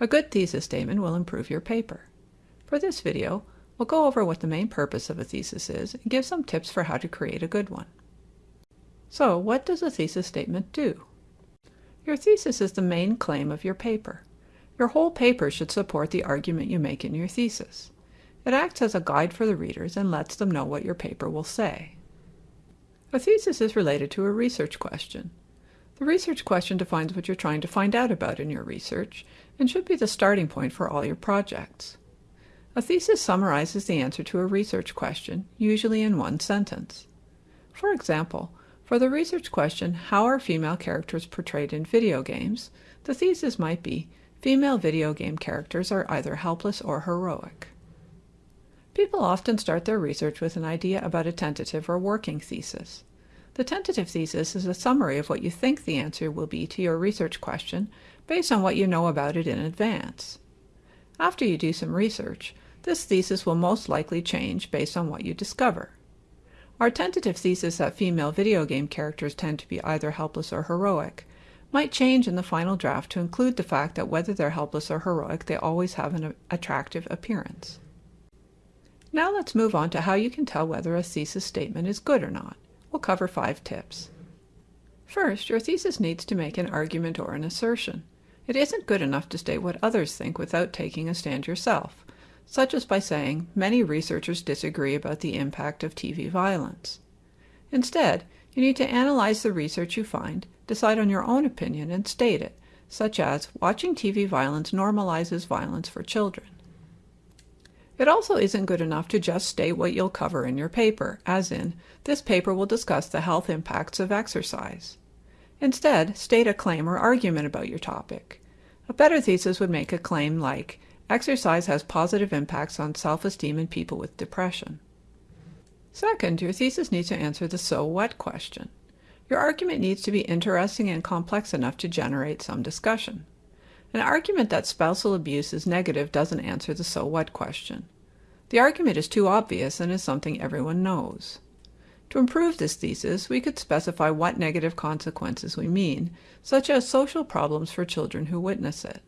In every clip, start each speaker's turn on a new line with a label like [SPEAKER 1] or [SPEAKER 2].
[SPEAKER 1] A good thesis statement will improve your paper. For this video, we'll go over what the main purpose of a thesis is and give some tips for how to create a good one. So, what does a thesis statement do? Your thesis is the main claim of your paper. Your whole paper should support the argument you make in your thesis. It acts as a guide for the readers and lets them know what your paper will say. A thesis is related to a research question. The research question defines what you're trying to find out about in your research and should be the starting point for all your projects. A thesis summarizes the answer to a research question, usually in one sentence. For example, for the research question, How are female characters portrayed in video games? the thesis might be, Female video game characters are either helpless or heroic. People often start their research with an idea about a tentative or working thesis. The tentative thesis is a summary of what you think the answer will be to your research question based on what you know about it in advance. After you do some research, this thesis will most likely change based on what you discover. Our tentative thesis that female video game characters tend to be either helpless or heroic might change in the final draft to include the fact that whether they're helpless or heroic, they always have an attractive appearance. Now let's move on to how you can tell whether a thesis statement is good or not. We'll cover five tips. First, your thesis needs to make an argument or an assertion. It isn't good enough to state what others think without taking a stand yourself, such as by saying, many researchers disagree about the impact of TV violence. Instead, you need to analyze the research you find, decide on your own opinion, and state it, such as, watching TV violence normalizes violence for children. It also isn't good enough to just state what you'll cover in your paper, as in, this paper will discuss the health impacts of exercise. Instead, state a claim or argument about your topic. A better thesis would make a claim like, exercise has positive impacts on self-esteem in people with depression. Second, your thesis needs to answer the so what question. Your argument needs to be interesting and complex enough to generate some discussion. An argument that spousal abuse is negative doesn't answer the so what question. The argument is too obvious and is something everyone knows. To improve this thesis, we could specify what negative consequences we mean, such as social problems for children who witness it.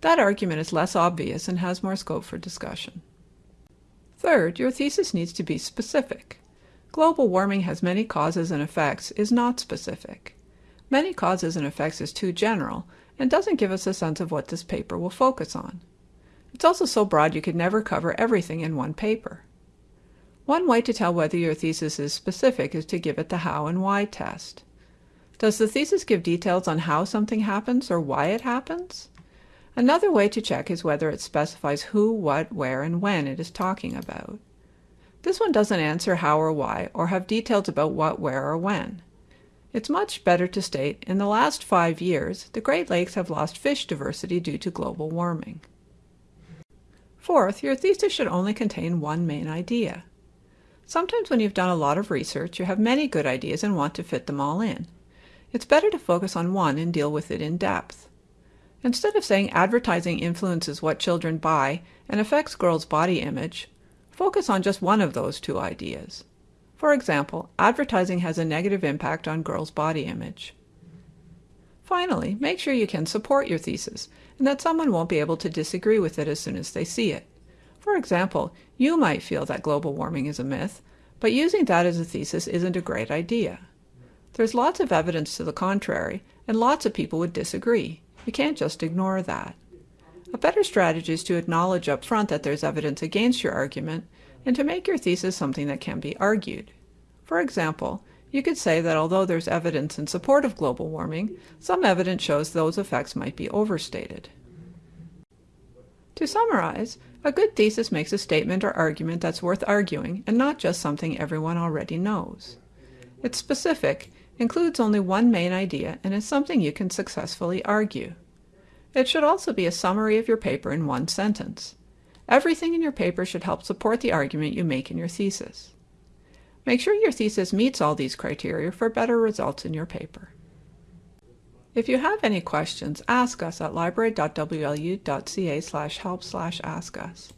[SPEAKER 1] That argument is less obvious and has more scope for discussion. Third, your thesis needs to be specific. Global warming has many causes and effects is not specific. Many causes and effects is too general and doesn't give us a sense of what this paper will focus on. It's also so broad you could never cover everything in one paper. One way to tell whether your thesis is specific is to give it the how and why test. Does the thesis give details on how something happens or why it happens? Another way to check is whether it specifies who, what, where, and when it is talking about. This one doesn't answer how or why or have details about what, where, or when. It's much better to state, in the last five years, the Great Lakes have lost fish diversity due to global warming. Fourth, your thesis should only contain one main idea. Sometimes when you've done a lot of research, you have many good ideas and want to fit them all in. It's better to focus on one and deal with it in depth. Instead of saying advertising influences what children buy and affects girls' body image, focus on just one of those two ideas. For example, advertising has a negative impact on girls' body image. Finally, make sure you can support your thesis and that someone won't be able to disagree with it as soon as they see it. For example, you might feel that global warming is a myth, but using that as a thesis isn't a great idea. There's lots of evidence to the contrary, and lots of people would disagree. You can't just ignore that. A better strategy is to acknowledge up front that there's evidence against your argument and to make your thesis something that can be argued. For example, you could say that although there's evidence in support of global warming, some evidence shows those effects might be overstated. To summarize, a good thesis makes a statement or argument that's worth arguing and not just something everyone already knows. It's specific, includes only one main idea, and is something you can successfully argue. It should also be a summary of your paper in one sentence. Everything in your paper should help support the argument you make in your thesis. Make sure your thesis meets all these criteria for better results in your paper. If you have any questions, ask us at library.wlu.ca help ask us.